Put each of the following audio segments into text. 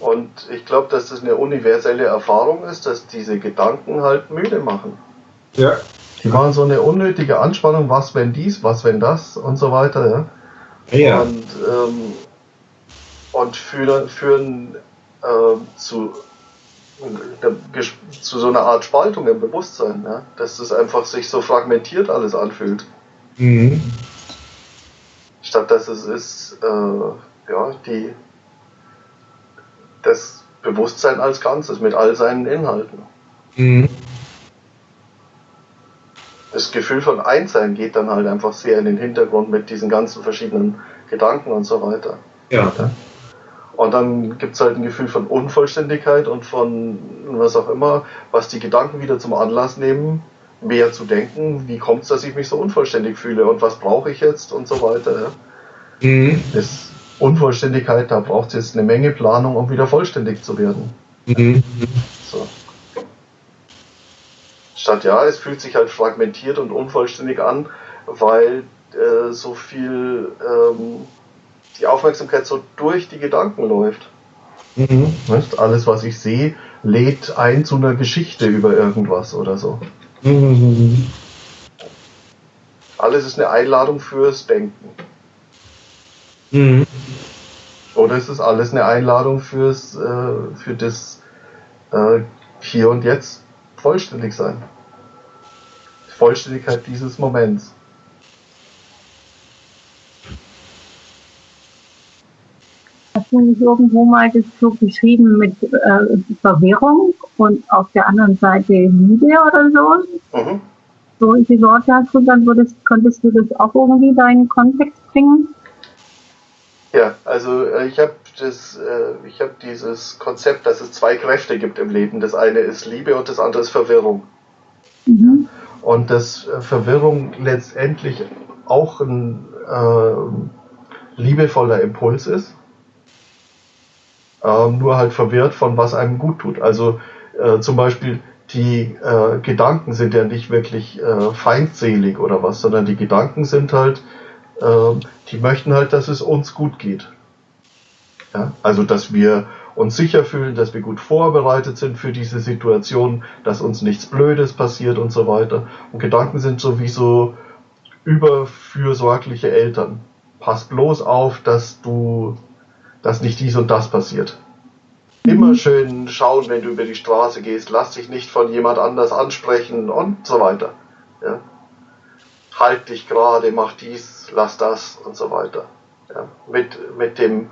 Und ich glaube, dass das eine universelle Erfahrung ist, dass diese Gedanken halt müde machen. Ja. Die machen so eine unnötige Anspannung, was wenn dies, was wenn das und so weiter. Ja. Ja. Und, ähm, und führen, führen ähm, zu, äh, zu so einer Art Spaltung im Bewusstsein, ja? dass es einfach sich so fragmentiert alles anfühlt. Mhm. Statt dass es ist, äh, ja, die, das Bewusstsein als Ganzes mit all seinen Inhalten. Mhm. Das Gefühl von Einssein geht dann halt einfach sehr in den Hintergrund mit diesen ganzen verschiedenen Gedanken und so weiter. Ja. Und dann gibt es halt ein Gefühl von Unvollständigkeit und von was auch immer, was die Gedanken wieder zum Anlass nehmen, mehr zu denken, wie kommt es, dass ich mich so unvollständig fühle und was brauche ich jetzt und so weiter. Mhm. Das Unvollständigkeit, da braucht es jetzt eine Menge Planung, um wieder vollständig zu werden. Mhm. So. Statt ja, es fühlt sich halt fragmentiert und unvollständig an, weil äh, so viel ähm, die Aufmerksamkeit so durch die Gedanken läuft. Mhm. Nicht? Alles, was ich sehe, lädt ein zu einer Geschichte über irgendwas oder so. Mhm. Alles ist eine Einladung fürs Denken. Mhm. Oder ist es alles eine Einladung fürs, äh, für das äh, Hier und Jetzt vollständig sein? Die Vollständigkeit dieses Moments. Hast du nicht irgendwo mal das so beschrieben mit äh, Verwirrung und auf der anderen Seite Liebe oder so? Mhm. Solche Worte hast du, dann würdest, könntest du das auch irgendwie in den Kontext bringen? Ja, also äh, ich habe das, äh, ich habe dieses Konzept, dass es zwei Kräfte gibt im Leben. Das eine ist Liebe und das andere ist Verwirrung. Mhm. Und dass äh, Verwirrung letztendlich auch ein liebevoller Impuls ist. Ähm, nur halt verwirrt von was einem gut tut. Also zum Beispiel die Gedanken sind ja nicht wirklich feindselig oder was, sondern die Gedanken sind halt, äh, die möchten halt, dass es uns gut geht. Ja? Also dass wir uns sicher fühlen, dass wir gut vorbereitet sind für diese Situation, dass uns nichts Blödes passiert und so weiter. Und Gedanken sind sowieso überfürsorgliche Eltern. Pass bloß auf, dass du, dass nicht dies und das passiert. Immer schön schauen, wenn du über die Straße gehst, lass dich nicht von jemand anders ansprechen und so weiter. Ja? Halt dich gerade, mach dies, lass das und so weiter. Ja? Mit, mit dem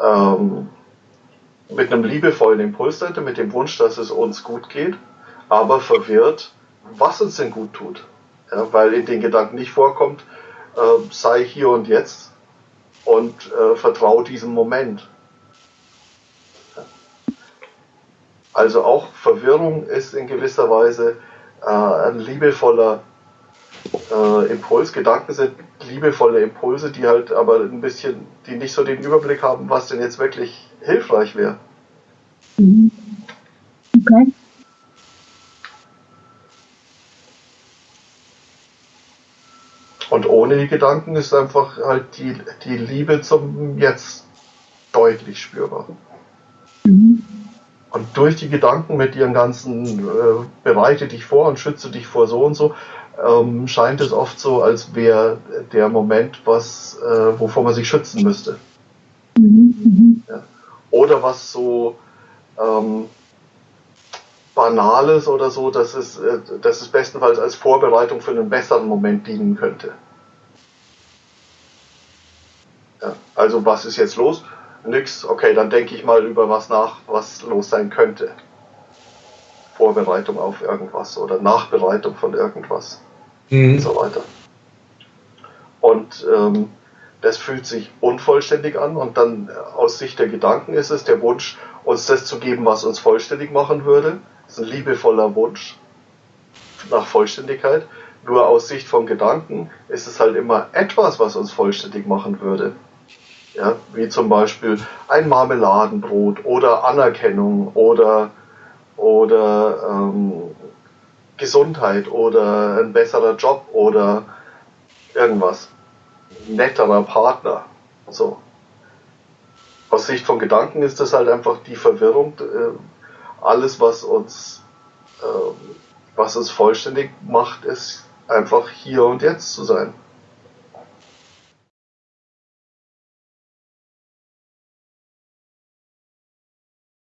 ähm, mit einem liebevollen Impuls dahinter, mit dem Wunsch, dass es uns gut geht, aber verwirrt, was uns denn gut tut. Ja, weil in den Gedanken nicht vorkommt, äh, sei hier und jetzt und äh, vertraue diesem Moment. Also auch Verwirrung ist in gewisser Weise äh, ein liebevoller äh, Impuls. Gedanken sind liebevolle Impulse, die halt aber ein bisschen, die nicht so den Überblick haben, was denn jetzt wirklich hilfreich wäre. Mhm. Okay. Und ohne die Gedanken ist einfach halt die, die Liebe zum Jetzt deutlich spürbar. Mhm. Und durch die Gedanken mit ihren ganzen äh, bereite dich vor und schütze dich vor so und so, ähm, scheint es oft so, als wäre der Moment, was, äh, wovor man sich schützen müsste. Mhm. Ja. Oder was so ähm, Banales oder so, dass es, äh, dass es bestenfalls als Vorbereitung für einen besseren Moment dienen könnte. Ja. Also was ist jetzt los? Nix, okay, dann denke ich mal über was nach, was los sein könnte. Vorbereitung auf irgendwas oder Nachbereitung von irgendwas Mhm. und so weiter. Und ähm, das fühlt sich unvollständig an und dann äh, aus Sicht der Gedanken ist es der Wunsch, uns das zu geben, was uns vollständig machen würde. Das ist ein liebevoller Wunsch nach Vollständigkeit. Nur aus Sicht von Gedanken ist es halt immer etwas, was uns vollständig machen würde. Ja, wie zum Beispiel ein Marmeladenbrot oder Anerkennung oder, oder ähm, Gesundheit oder ein besserer Job oder irgendwas. Netterer Partner. So. aus Sicht von Gedanken ist das halt einfach die Verwirrung. Äh, alles, was uns, äh, was uns vollständig macht, ist einfach hier und jetzt zu sein.